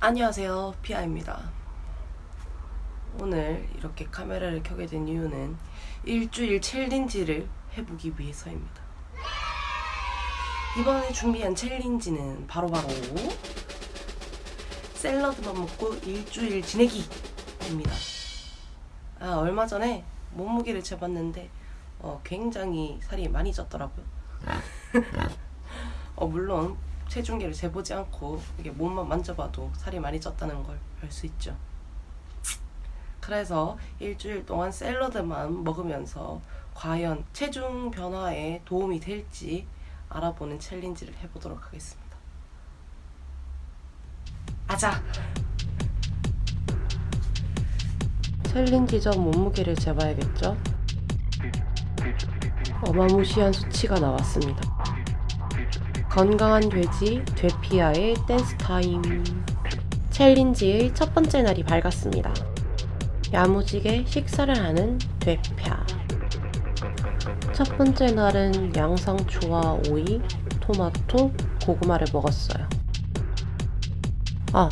안녕하세요. 피아입니다. 오늘 이렇게 카메라를 켜게 된 이유는 일주일 챌린지를 해보기 위해서입니다. 이번에 준비한 챌린지는 바로바로 샐러드만 먹고 일주일 지내기입니다. 아 얼마 전에 몸무게를 재봤는데 어, 굉장히 살이 많이 쪘더라고요 어, 물론 체중계를 재보지 않고 이게 몸만 만져봐도 살이 많이 쪘다는 걸 알 수 있죠. 그래서 일주일 동안 샐러드만 먹으면서 과연 체중 변화에 도움이 될지 알아보는 챌린지를 해보도록 하겠습니다. 아자! 챌린지 전 몸무게를 재봐야겠죠? 어마무시한 수치가 나왔습니다. 건강한 돼지 되피아의 댄스 타임 챌린지의 첫 번째 날이 밝았습니다. 야무지게 식사를 하는 되피아 첫 번째 날은 양상추와 오이, 토마토, 고구마를 먹었어요. 아,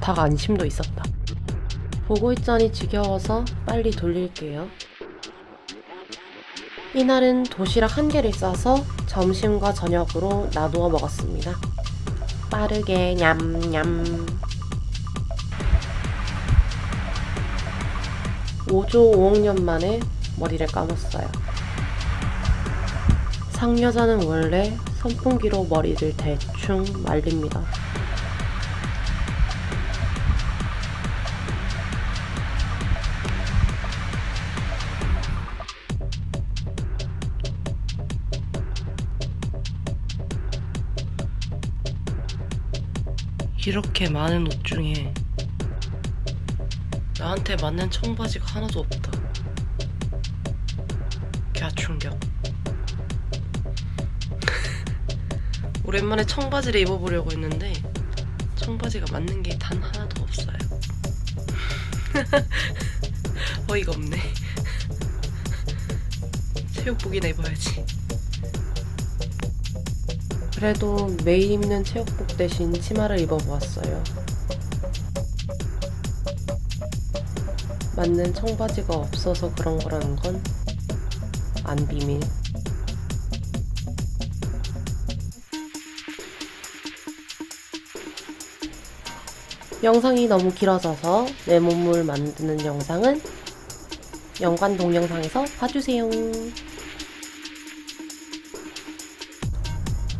닭 안심도 있었다. 보고 있자니 지겨워서 빨리 돌릴게요. 이날은 도시락 한 개를 싸서 점심과 저녁으로 나누어 먹었습니다. 빠르게 냠냠 5조 5억 년 만에 머리를 감았어요. 상여자는 원래 선풍기로 머리를 대충 말립니다. 이렇게 많은 옷 중에 나한테 맞는 청바지가 하나도 없다. 갸충격. 오랜만에 청바지를 입어보려고 했는데 청바지가 맞는 게 단 하나도 없어요. 어이가 없네. 체육복이나 입어야지. 그래도 매일 입는 체육복 대신 치마를 입어보았어요. 맞는 청바지가 없어서 그런 거라는 건 안 비밀. 영상이 너무 길어져서 내 몸을 만드는 영상은 연관 동영상에서 봐주세요.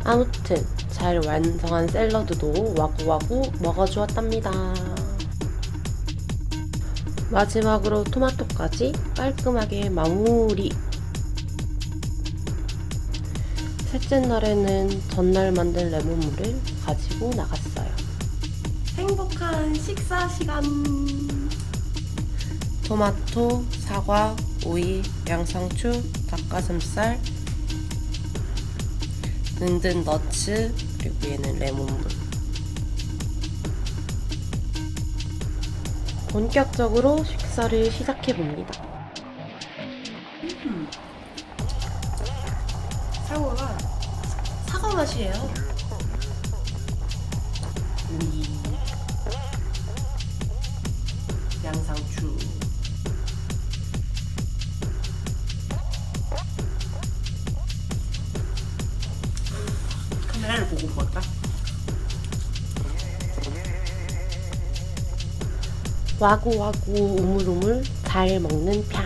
아무튼 잘 완성한 샐러드도 와구와구 먹어주었답니다. 마지막으로 토마토까지 깔끔하게 마무리! 셋째 날에는 전날 만든 레몬물을 가지고 나갔어요. 행복한 식사 시간! 토마토, 사과, 오이, 양상추, 닭가슴살, 든든 너츠 그리고 얘는 레몬물 본격적으로 식사를 시작해봅니다. 음. 사과가 사과 맛이에요. 우리 양상추 카메라를 보고 먹을까? 와구와구 우물우물 잘 먹는 펴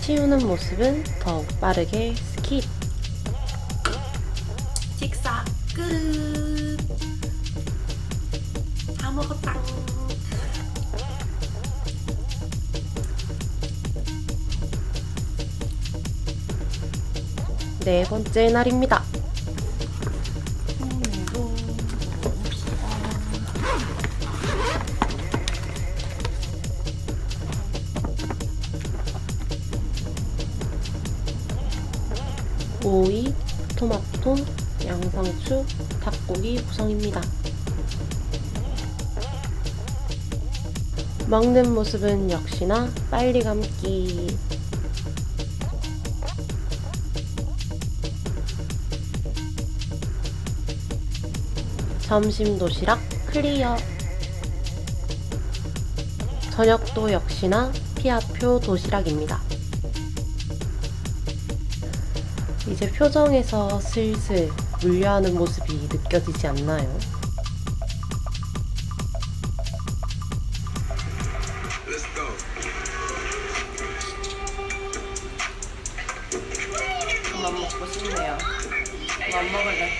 치우는 모습은 더욱 빠르게 스킵 식사 끝! 다 먹었다! 네 번째 날입니다. 닭고기 구성입니다. 먹는 모습은 역시나 빨리 감기. 점심 도시락 클리어. 저녁도 역시나 피아표 도시락입니다. 이제 표정에서 슬슬 물려하는 모습이 느껴지지 않나요? 그만 먹고 싶네요. 그만 먹을래.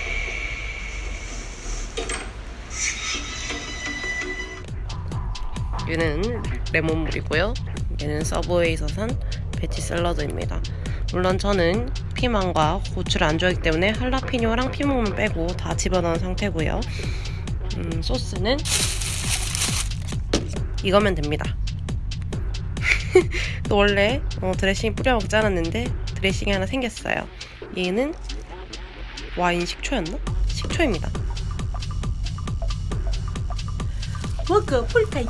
얘는 레몬물이고요. 얘는 서브웨이에서 산 베지 샐러드입니다. 물론 저는 피망과 고추를 안 좋아하기 때문에 할라피뇨랑 피망만 빼고 다 집어넣은 상태고요. 음, 소스는 이거면 됩니다. 또 원래 어, 드레싱 뿌려 먹지 않았는데 드레싱이 하나 생겼어요. 얘는 와인 식초였나? 식초입니다. 먹어 볼까요?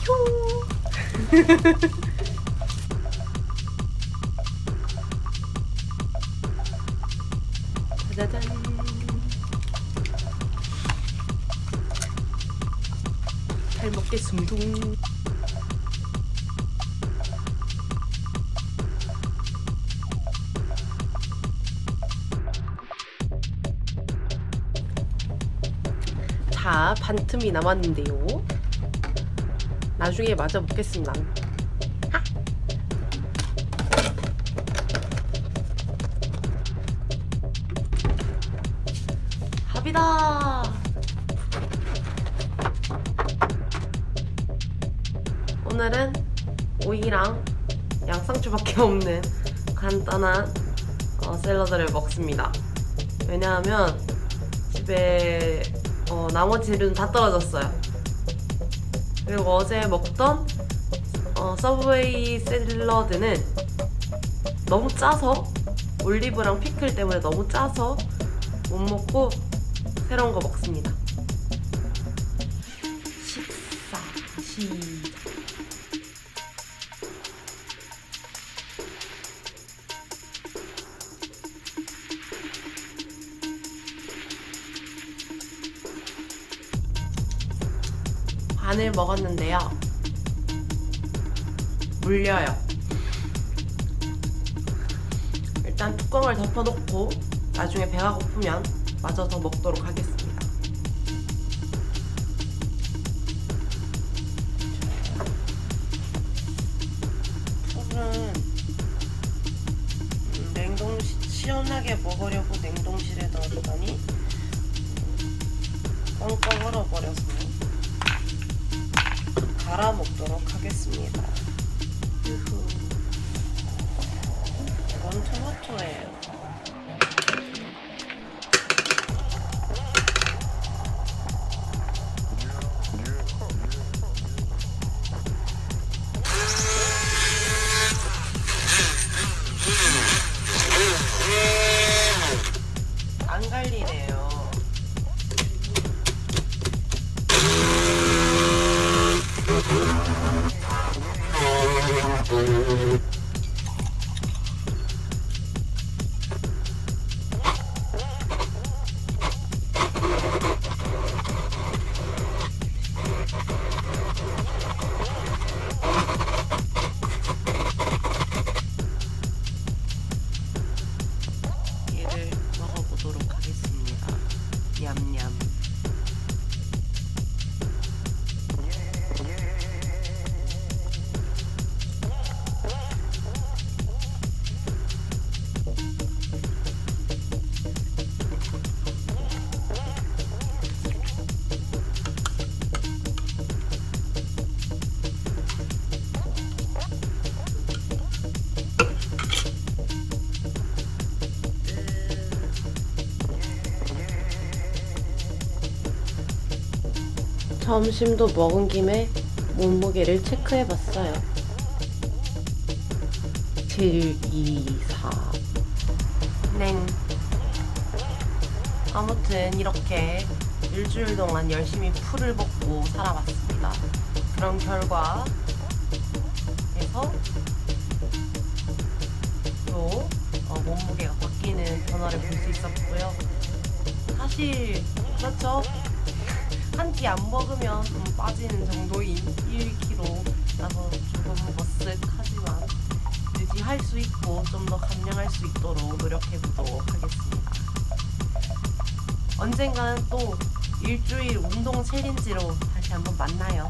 짜자잔. 잘 먹겠습니다. 자, 반틈이 남았는데요. 나중에 맞아 먹겠습니다. 합이다. 오늘은 오이랑 양상추밖에 없는 간단한 어, 샐러드를 먹습니다. 왜냐하면 집에 어, 나머지 재료는 다 떨어졌어요. 그리고 어제 먹던 어, 서브웨이 샐러드는 너무 짜서 올리브랑 피클 때문에 너무 짜서 못 먹고 새로운 거 먹습니다. 식사 시작. 반을 먹었는데요. 물려요. 일단 뚜껑을 덮어놓고 나중에 배가 고프면 마저 더 먹도록 하겠습니다. 풀은 음, 냉동 시원하게 먹으려고 냉동실에 넣었더니 뻥뻥 얼어버려서 갈아 먹도록 하겠습니다. 이건 토마토예요. 점심도 먹은 김에 몸무게를 체크해봤어요. 7, 2, 4. 냉. 아무튼 이렇게 일주일 동안 열심히 풀을 먹고 살아봤습니다. 그런 결과 에서 또 어, 몸무게가 바뀌는 변화를 볼 수 있었고요. 사실 그렇죠. 한 끼 안 먹으면 좀 빠지는 정도인 1kg라서 조금 머쓱하지만 유지할 수 있고 좀 더 감량할 수 있도록 노력해 보도록 하겠습니다. 언젠가는 또 일주일 운동 챌린지로 다시 한번 만나요.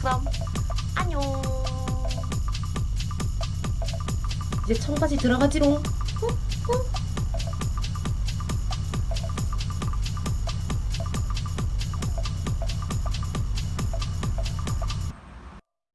그럼 안녕. 이제 청바지 들어가지롱.